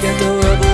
que todo